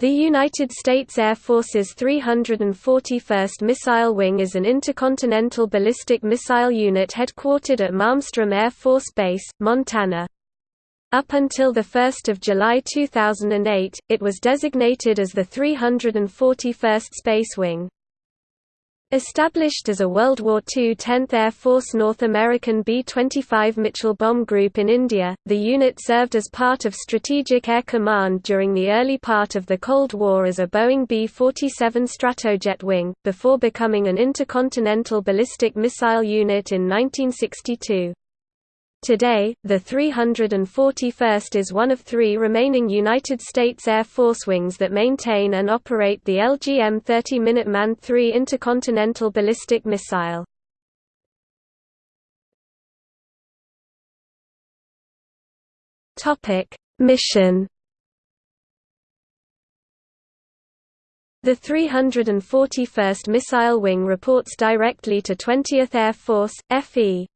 The United States Air Force's 341st Missile Wing is an intercontinental ballistic missile unit headquartered at Malmstrom Air Force Base, Montana. Up until 1 July 2008, it was designated as the 341st Space Wing. Established as a World War II 10th Air Force North American B-25 Mitchell bomb group in India, the unit served as part of Strategic Air Command during the early part of the Cold War as a Boeing B-47 Stratojet wing, before becoming an intercontinental ballistic missile unit in 1962. Today, the 341st is one of three remaining United States Air Force wings that maintain and operate the LGM-30 Minuteman III intercontinental ballistic missile. Mission The 341st Missile Wing reports directly to 20th Air Force, FE,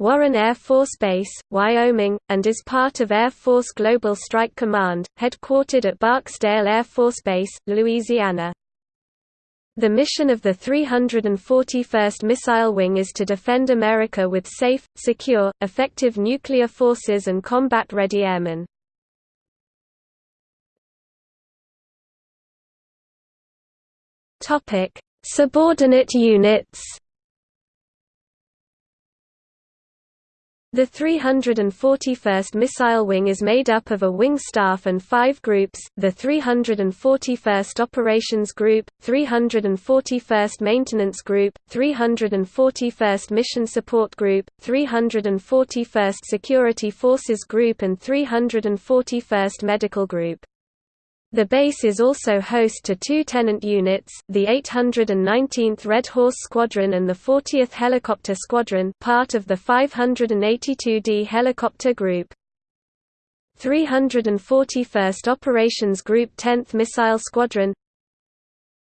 Warren Air Force Base, Wyoming, and is part of Air Force Global Strike Command, headquartered at Barksdale Air Force Base, Louisiana. The mission of the 341st Missile Wing is to defend America with safe, secure, effective nuclear forces and combat-ready airmen. Subordinate units The 341st Missile Wing is made up of a wing staff and five groups, the 341st Operations Group, 341st Maintenance Group, 341st Mission Support Group, 341st Security Forces Group and 341st Medical Group. The base is also host to two tenant units, the 819th Red Horse Squadron and the 40th Helicopter Squadron part of the 582d Helicopter Group. 341st Operations Group 10th Missile Squadron.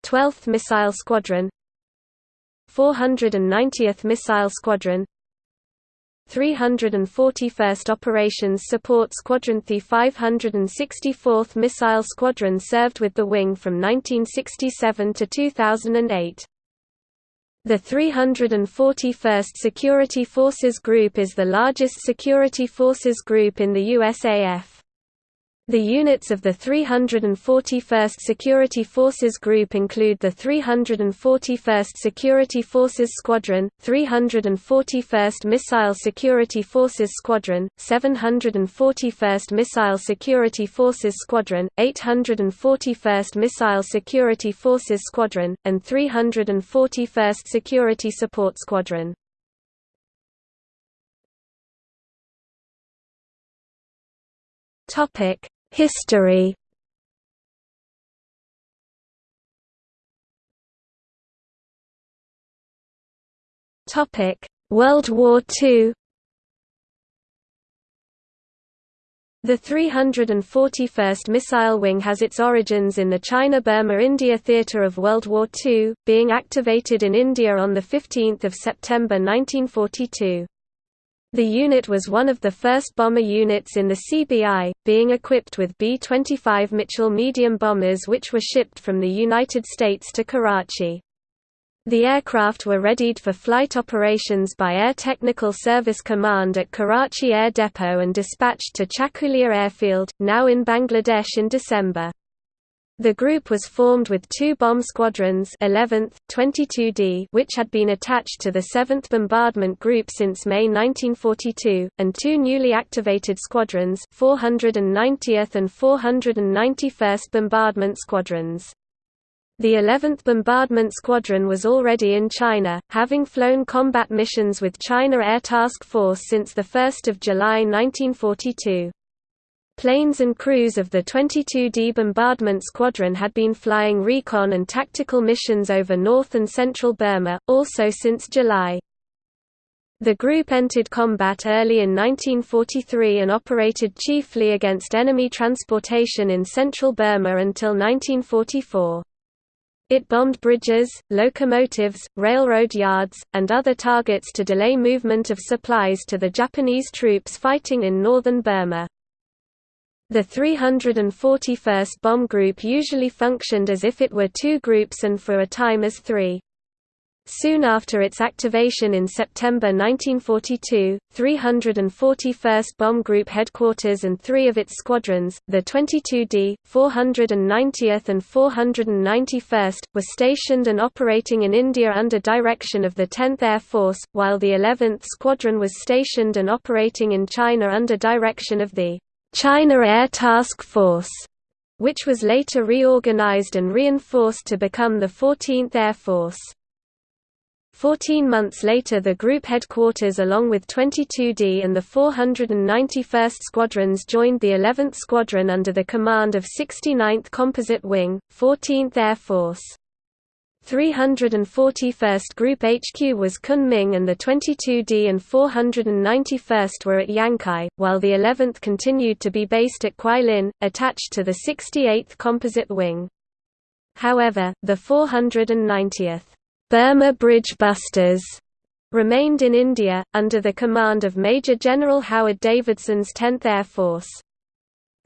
12th Missile Squadron. 490th Missile Squadron 341st Operations Support Squadron The 564th Missile Squadron served with the wing from 1967 to 2008. The 341st Security Forces Group is the largest security forces group in the USAF. The units of the 341st Security Forces Group include the 341st Security Forces Squadron, 341st Missile Security Forces Squadron, 741st Missile Security Forces Squadron, 841st Missile Security Forces Squadron, and 341st Security Support Squadron. Topic History Topic: World War II. The 341st Missile Wing has its origins in the China-Burma-India theatre of World War II, being activated in India on 15 September 1942. The unit was one of the first bomber units in the CBI, being equipped with B-25 Mitchell medium bombers which were shipped from the United States to Karachi. The aircraft were readied for flight operations by Air Technical Service Command at Karachi Air Depot and dispatched to Chakulia Airfield, now in Bangladesh in December. The group was formed with two bomb squadrons 11th, 22D which had been attached to the 7th Bombardment Group since May 1942, and two newly activated squadrons 490th and 491st Bombardment Squadrons. The 11th Bombardment Squadron was already in China, having flown combat missions with China Air Task Force since 1 July 1942. Planes and crews of the 22D Bombardment Squadron had been flying recon and tactical missions over North and Central Burma, also since July. The group entered combat early in 1943 and operated chiefly against enemy transportation in central Burma until 1944. It bombed bridges, locomotives, railroad yards, and other targets to delay movement of supplies to the Japanese troops fighting in northern Burma. The 341st Bomb Group usually functioned as if it were two groups and for a time as three. Soon after its activation in September 1942, 341st Bomb Group headquarters and three of its squadrons, the 22d, 490th and 491st, were stationed and operating in India under direction of the 10th Air Force, while the 11th Squadron was stationed and operating in China under direction of the China Air Task Force, which was later reorganized and reinforced to become the 14th Air Force. Fourteen months later the group headquarters along with 22d and the 491st Squadrons joined the 11th Squadron under the command of 69th Composite Wing, 14th Air Force. 341st Group HQ was Kunming and the 22d and 491st were at Yangkai, while the 11th continued to be based at Kweilin, attached to the 68th Composite Wing. However, the 490th Burma Bridge Busters remained in India, under the command of Major General Howard Davidson's 10th Air Force.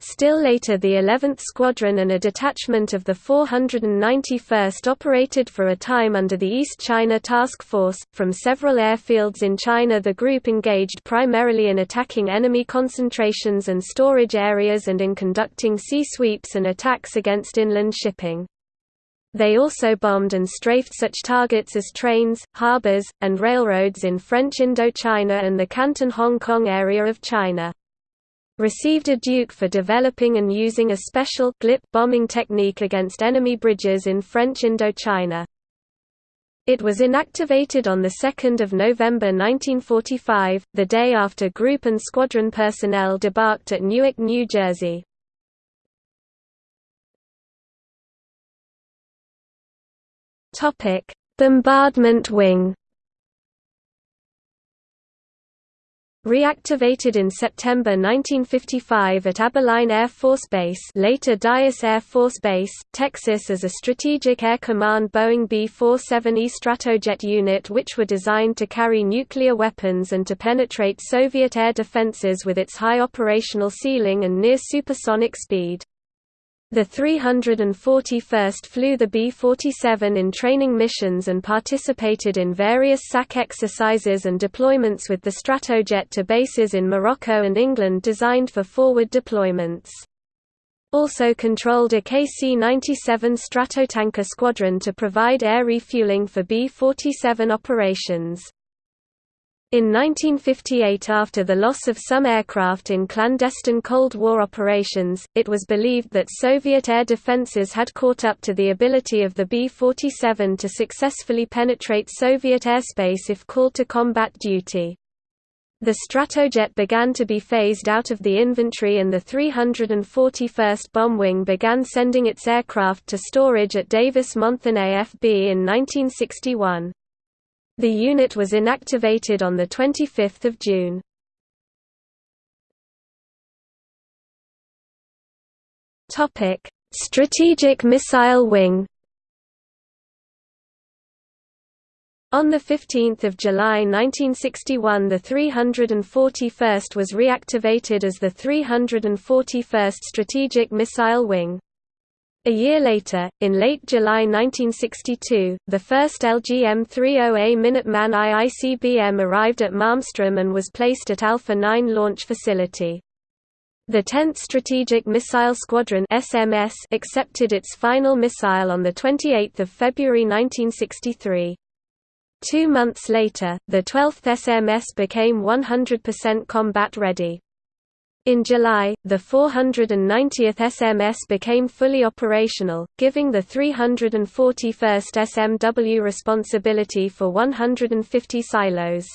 Still later the 11th Squadron and a detachment of the 491st operated for a time under the East China Task Force. From several airfields in China the group engaged primarily in attacking enemy concentrations and storage areas and in conducting sea sweeps and attacks against inland shipping. They also bombed and strafed such targets as trains, harbors, and railroads in French Indochina and the Canton Hong Kong area of China. Received a Duke for developing and using a special GLIP bombing technique against enemy bridges in French Indochina. It was inactivated on 2 November 1945, the day after group and squadron personnel debarked at Newark, New Jersey. Bombardment Wing. Reactivated in September 1955 at Abilene Air Force Base later Dyess Air Force Base, Texas as a Strategic Air Command Boeing B-47E Stratojet unit which were designed to carry nuclear weapons and to penetrate Soviet air defenses with its high operational ceiling and near supersonic speed. The 341st flew the B-47 in training missions and participated in various SAC exercises and deployments with the Stratojet to bases in Morocco and England designed for forward deployments. Also controlled a KC-97 Stratotanker squadron to provide air refueling for B-47 operations. In 1958 after the loss of some aircraft in clandestine Cold War operations, it was believed that Soviet air defenses had caught up to the ability of the B-47 to successfully penetrate Soviet airspace if called to combat duty. The Stratojet began to be phased out of the inventory and the 341st Bomb Wing began sending its aircraft to storage at Davis-Monthan AFB in 1961. The unit was inactivated on 25 June. Strategic Missile Wing On 15 July 1961 the 341st was reactivated as the 341st Strategic Missile Wing. A year later, in late July 1962, the first LGM-30A Minuteman I ICBM arrived at Malmstrom and was placed at Alpha 9 launch facility. The 10th Strategic Missile Squadron SMS accepted its final missile on 28 February 1963. Two months later, the 12th SMS became 100% combat ready. In July, the 490th SMS became fully operational, giving the 341st SMW responsibility for 150 silos.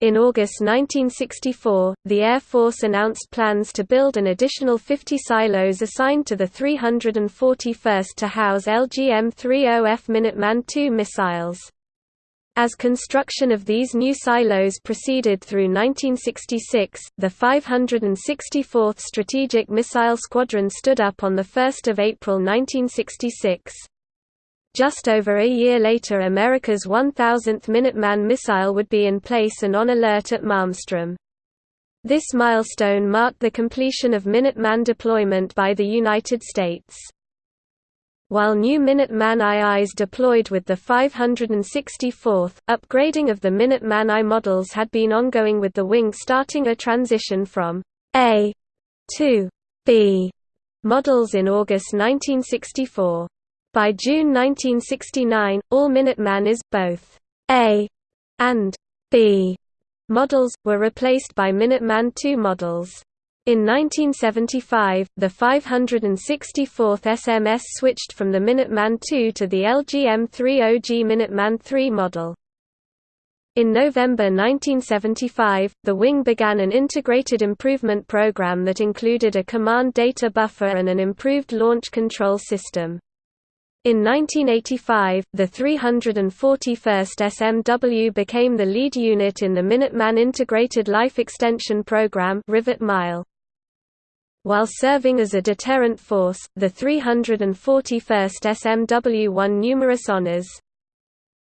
In August 1964, the Air Force announced plans to build an additional 50 silos assigned to the 341st to house LGM-30F Minuteman II missiles. As construction of these new silos proceeded through 1966, the 564th Strategic Missile Squadron stood up on 1 April 1966. Just over a year later America's 1000th Minuteman missile would be in place and on alert at Malmstrom. This milestone marked the completion of Minuteman deployment by the United States. While new Minuteman IIs deployed with the 564th, upgrading of the Minuteman I models had been ongoing with the wing starting a transition from A to B models in August 1964. By June 1969, all Minuteman is, both A and B models, were replaced by Minuteman II models. In 1975, the 564th SMS switched from the Minuteman II to the LGM-30G Minuteman III model. In November 1975, the wing began an integrated improvement program that included a command data buffer and an improved launch control system. In 1985, the 341st SMW became the lead unit in the Minuteman Integrated Life Extension Program Rivet Mile. While serving as a deterrent force, the 341st SMW won numerous honors.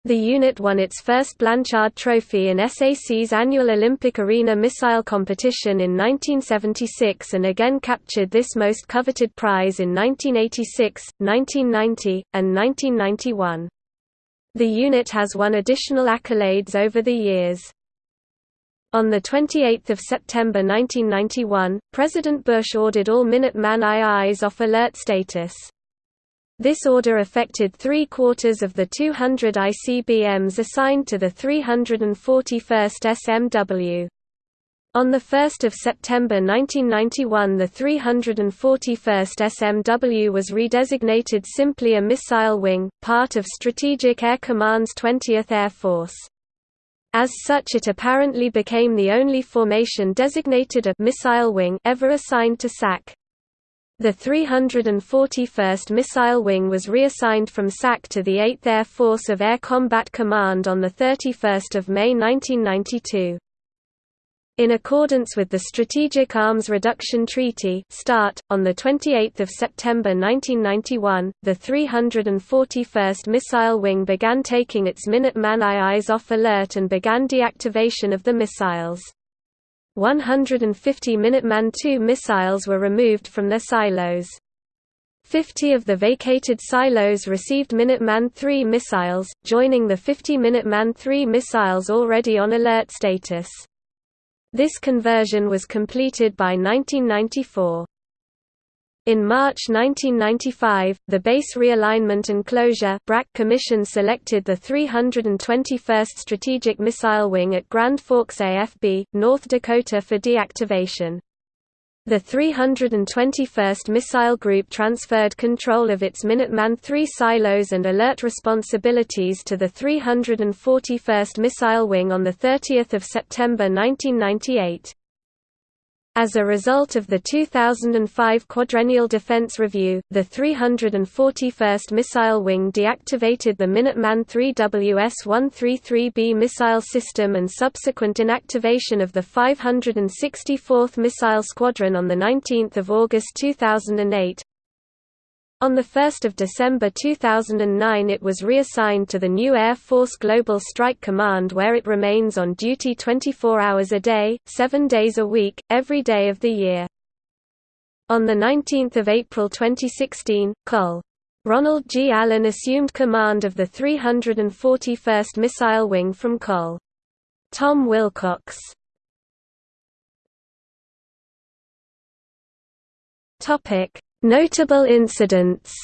The unit won its first Blanchard Trophy in SAC's annual Olympic Arena Missile Competition in 1976 and again captured this most coveted prize in 1986, 1990, and 1991. The unit has won additional accolades over the years. On 28 September 1991, President Bush ordered all Minuteman IIs off alert status. This order affected three-quarters of the 200 ICBMs assigned to the 341st SMW. On 1 September 1991 the 341st SMW was redesignated simply a missile wing, part of Strategic Air Command's 20th Air Force. As such it apparently became the only formation designated a «missile wing» ever assigned to SAC. The 341st Missile Wing was reassigned from SAC to the 8th Air Force of Air Combat Command on 31 May 1992. In accordance with the Strategic Arms Reduction Treaty START, on 28 September 1991, the 341st Missile Wing began taking its Minuteman IIs off alert and began deactivation of the missiles. 150 Minuteman II missiles were removed from their silos. 50 of the vacated silos received Minuteman III missiles, joining the 50 Minuteman III missiles already on alert status. This conversion was completed by 1994. In March 1995, the Base Realignment and Closure (BRAC) Commission selected the 321st Strategic Missile Wing at Grand Forks AFB, North Dakota for deactivation. The 321st Missile Group transferred control of its Minuteman III silos and alert responsibilities to the 341st Missile Wing on 30 September 1998. As a result of the 2005 Quadrennial Defense Review, the 341st Missile Wing deactivated the Minuteman III WS-133B missile system and subsequent inactivation of the 564th Missile Squadron on 19 August 2008. On 1 December 2009 it was reassigned to the new Air Force Global Strike Command where it remains on duty 24 hours a day, 7 days a week, every day of the year. On 19 April 2016, Col. Ronald G. Allen assumed command of the 341st Missile Wing from Col. Tom Wilcox. Notable incidents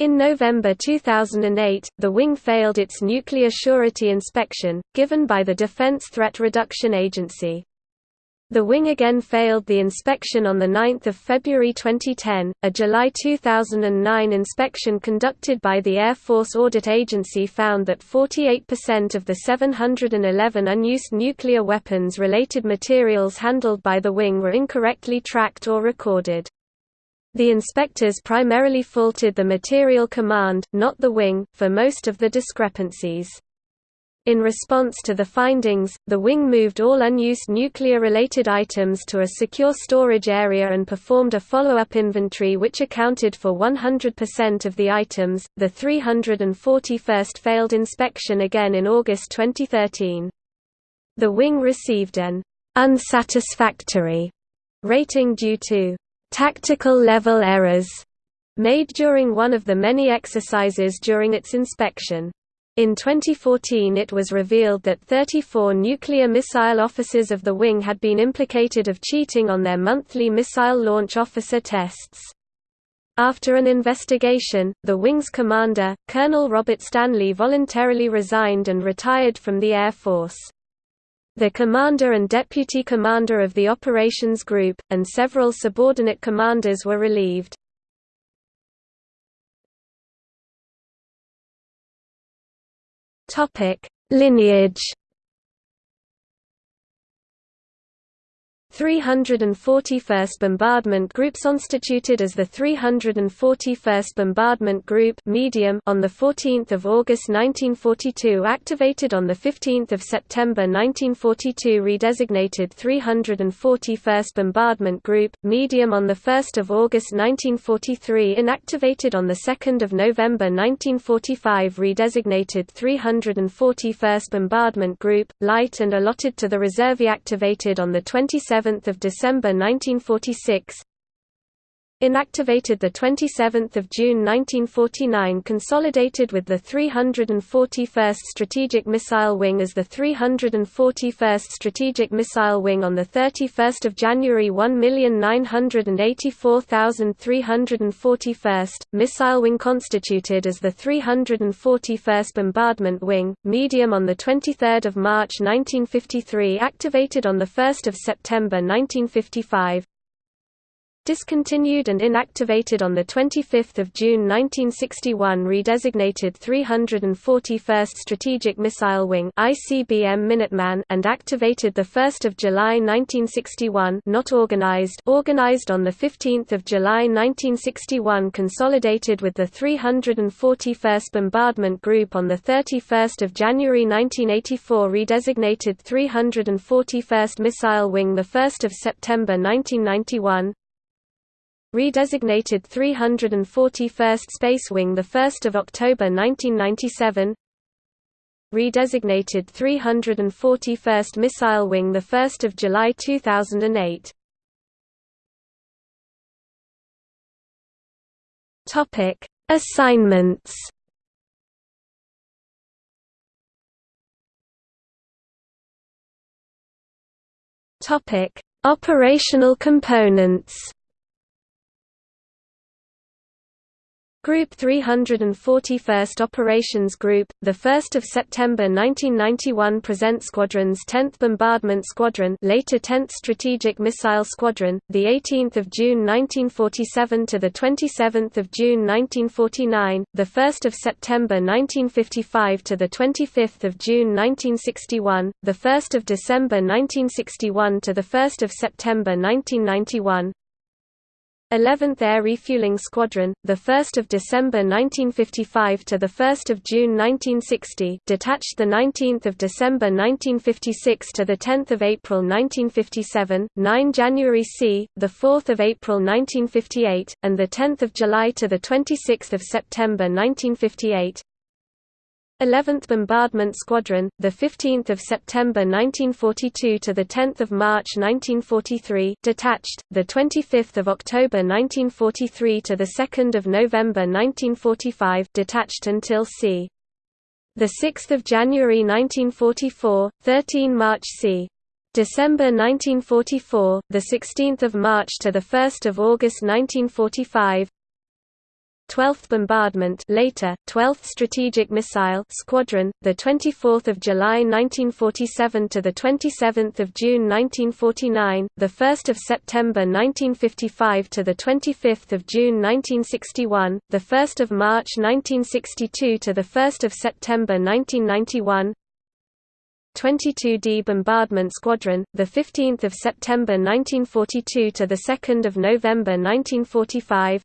In November 2008, the wing failed its nuclear surety inspection, given by the Defense Threat Reduction Agency. The wing again failed the inspection on 9 February 2010. A July 2009 inspection conducted by the Air Force Audit Agency found that 48% of the 711 unused nuclear weapons related materials handled by the wing were incorrectly tracked or recorded. The inspectors primarily faulted the material command, not the wing, for most of the discrepancies. In response to the findings, the wing moved all unused nuclear-related items to a secure storage area and performed a follow-up inventory which accounted for 100% of the items. The 341st failed inspection again in August 2013. The wing received an unsatisfactory rating due to tactical level errors made during one of the many exercises during its inspection. In 2014 it was revealed that 34 nuclear missile officers of the wing had been implicated of cheating on their monthly missile launch officer tests. After an investigation, the wing's commander, Colonel Robert Stanley voluntarily resigned and retired from the Air Force. The commander and deputy commander of the operations group, and several subordinate commanders were relieved. Lineage 341st Bombardment Group constituted as the 341st Bombardment Group medium on the 14th of August 1942 activated on the 15th of September 1942 redesignated 341st Bombardment Group medium on the 1st of August 1943 inactivated on the 2nd of November 1945 redesignated 341st Bombardment Group light and allotted to the reserve activated on the 27 7 December 1946 Inactivated 27 June 1949 consolidated with the 341st Strategic Missile Wing as the 341st Strategic Missile Wing on 31 January 1,984,341st, Missile Wing constituted as the 341st Bombardment Wing, medium on 23 March 1953 activated on 1 September 1955 discontinued and inactivated on 25 June 1961 redesignated 341st Strategic Missile Wing ICBM Minuteman and activated 1 July 1961 not organized organized on 15 July 1961 consolidated with the 341st Bombardment Group on 31 January 1984 redesignated 341st Missile Wing 1 September 1991 redesignated 341st Space Wing 1 October 1997 redesignated 341st Missile Wing 1 July 2008 Topic Assignments. Topic Operational components Group 341st Operations Group, 1 September 1991 present Squadrons 10th Bombardment Squadron later 10th Strategic Missile Squadron, 18 June 1947 to 27 June 1949, 1 September 1955 to 25 June 1961, 1 December 1961 to 1 September 1991, 11th Air Refueling Squadron, 1 December 1955 to 1 June 1960 detached 19 December 1956 to 10 April 1957, 9 January c. 4 April 1958, and 10 July to 26 September 1958 11th Bombardment Squadron, the 15th of September 1942 to the 10th of March 1943, detached, the 25th of October 1943 to the 2nd of November 1945, detached until c. the 6th of January 1944, 13 March c. December 1944, the 16th of March to the 1st of August 1945, 12th Bombardment later 12th Strategic Missile Squadron the 24th of July 1947 to the 27th of June 1949 the 1st of September 1955 to the 25th of June 1961 the 1st of March 1962 to the 1st of September 1991 22d Bombardment Squadron, the 15th of September 1942 to the 2nd of November 1945.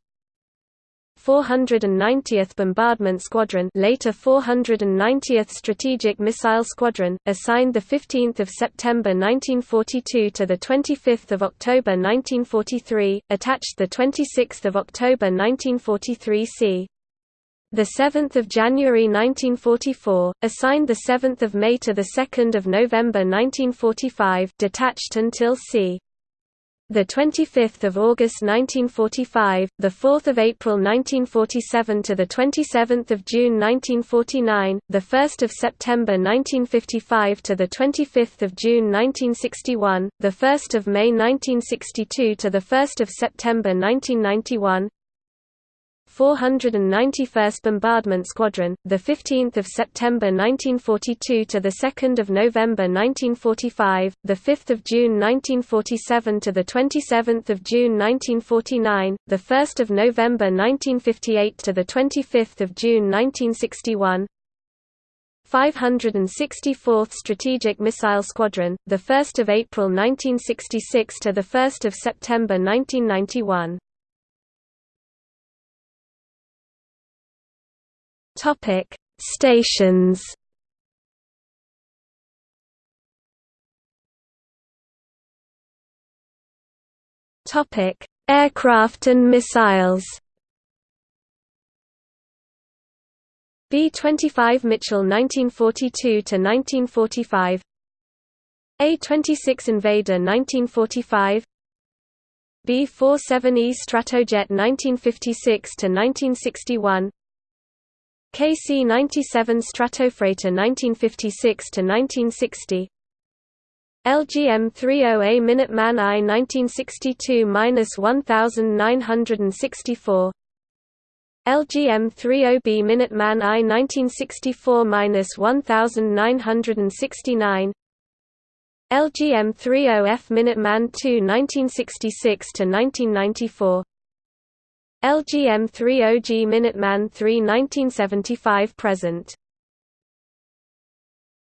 490th Bombardment Squadron later 490th Strategic Missile Squadron, assigned 15 September 1942 to 25 October 1943, attached 26 October 1943 c. The 7th of January 1944, assigned the 7th of May to the 2nd of November 1945, detached until c. The 25th of August 1945, the 4th of April 1947 to the 27th of June 1949, the 1st of September 1955 to the 25th of June 1961, the 1st of May 1962 to the 1st of September 1991, 491st Bombardment Squadron, the 15th of September 1942 to the 2nd of November 1945, the 5th of June 1947 to the 27th of June 1949, the 1st of November 1958 to the 25th of June 1961. 564th Strategic Missile Squadron, the 1st of April 1966 to the 1st of September 1991. Topic: Stations. Topic: Aircraft and missiles. B-25 Mitchell 1942 to 1945. A-26 Invader 1945. B-47E Stratojet 1956 to 1961. KC-97 Stratofreighter 1956–1960 LGM-30A Minuteman I 1962–1964 LGM-30B Minuteman I 1964–1969 LGM-30F Minuteman II 1966–1994 LGM 30G Minuteman III 1975 present